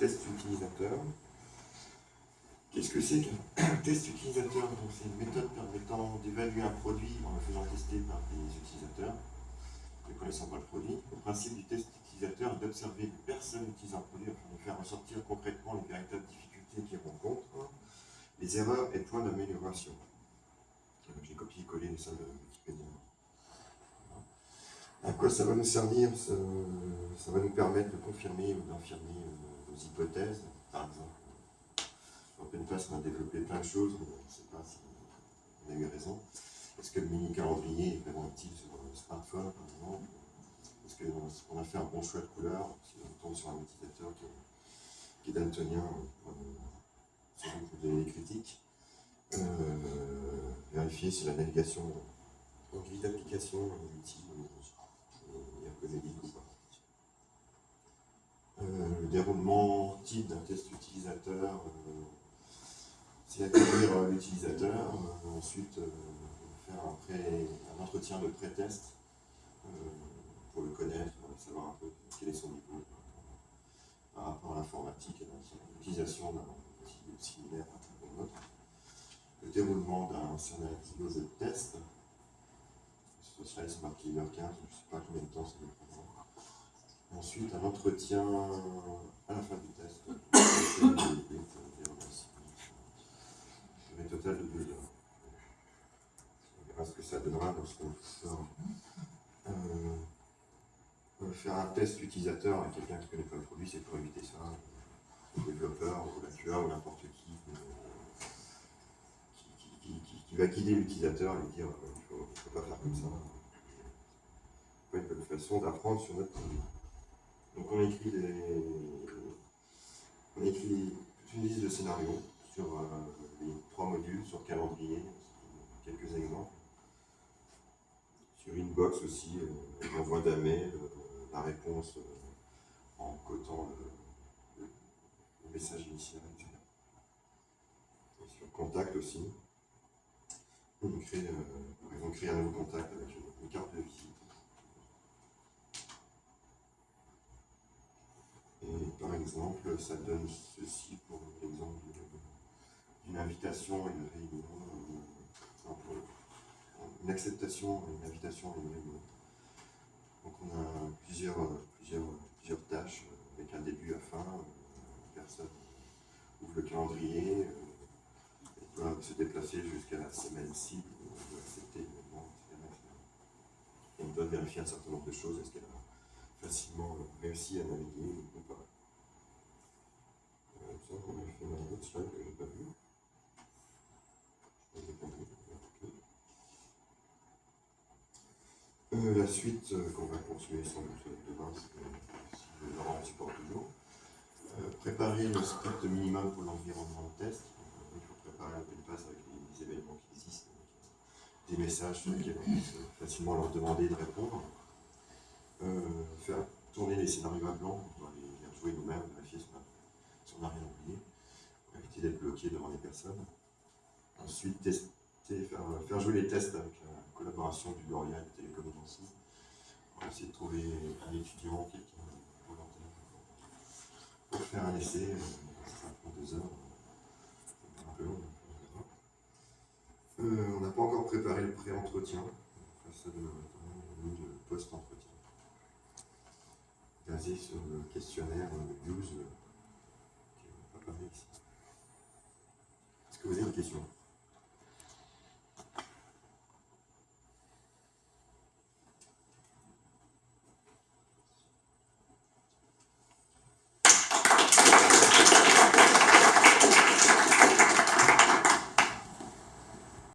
test utilisateur. Qu'est-ce que c'est qu'un test utilisateur? C'est une méthode permettant d'évaluer un produit en le faisant tester par des utilisateurs ne connaissant pas le produit. Le principe du test utilisateur est d'observer les personnes utilisant un produit afin de faire ressortir concrètement les véritables difficultés qu'ils rencontrent, les erreurs et points d'amélioration. J'ai copié-collé salles de Wikipédia. À quoi ça va nous servir Ça va nous permettre de confirmer ou d'infirmer hypothèses. Par exemple, OpenPass, on a développé plein de choses, mais on ne sait pas si on a eu raison. Est-ce que le mini calendrier est vraiment utile sur un smartphone, par exemple? Est-ce qu'on a fait un bon choix de couleur? Si on tombe sur un utilisateur qui est, daltonien, doute vous donner des critiques. Euh, vérifier si la navigation en grille d'application est utile euh, le type d'un test utilisateur, euh, c'est accueillir euh, l'utilisateur, ensuite faire un, un, entretien de pré-test pour le connaître, savoir un peu quel est son niveau par rapport à l'informatique à l'utilisation d'un outil similaire à un autre. Le déroulement d'un scénario de test, sur c'est marqué 1h15, je ne sais pas combien de temps ça va prendre. Ensuite, un entretien à la fin du test. Une total de deux heures. On verra ce que ça donnera lorsqu'on sort. Euh, faire un test utilisateur avec quelqu'un qui ne connaît pas le produit, c'est pour éviter ça. Le développeur, ou la QA, ou n'importe qui, qui, va guider l'utilisateur et lui dire euh, il ne faut, pas faire comme ça. C'est pas une bonne façon d'apprendre sur notre produit. Donc on écrit des, on écrit une liste de scénarios sur euh, les trois modules, sur calendrier, quelques exemples. Sur Inbox aussi, euh, l'envoi d'un mail, euh, la réponse en cotant le, message initial, etc. Et sur Contact aussi, on crée, créer un nouveau contact avec une carte de visite. par exemple, ça donne ceci pour l'exemple d'une invitation à une réunion, une acceptation une invitation une réunion. Donc on a plusieurs, plusieurs, plusieurs tâches avec un début à fin. La personne ouvre le calendrier, elle doit se déplacer jusqu'à la semaine cible, on doit accepter. Et on doit vérifier un certain nombre de choses. Est-ce qu'elle a facilement réussi à naviguer ou pas ça qu'on a fait un autre slide que je n'ai pas vu. Euh, la suite euh, qu'on va continuer sans doute demain, si Laurent supporte toujours. Euh, préparer le script minimum pour l'environnement de test. il faut préparer un peu de passe avec les, événements qui existent, des messages sur lesquels on peut facilement leur demander de répondre. faire tourner les scénarios à blanc, on va les, les rejouer nous-mêmes, vérifier a on n'a rien oublié, pour éviter d'être bloqué devant les personnes. Ensuite, tester, faire, jouer les tests avec la collaboration du L'Oréal et Télécom Nancy. On va essayer de trouver un étudiant, quelqu'un volontaire, pour faire un essai. Ça prend deux heures, un peu long. Euh, on n'a pas encore préparé le pré-entretien. Ça demain matin, de post-entretien. Basé sur le questionnaire Use est-ce que vous avez une question?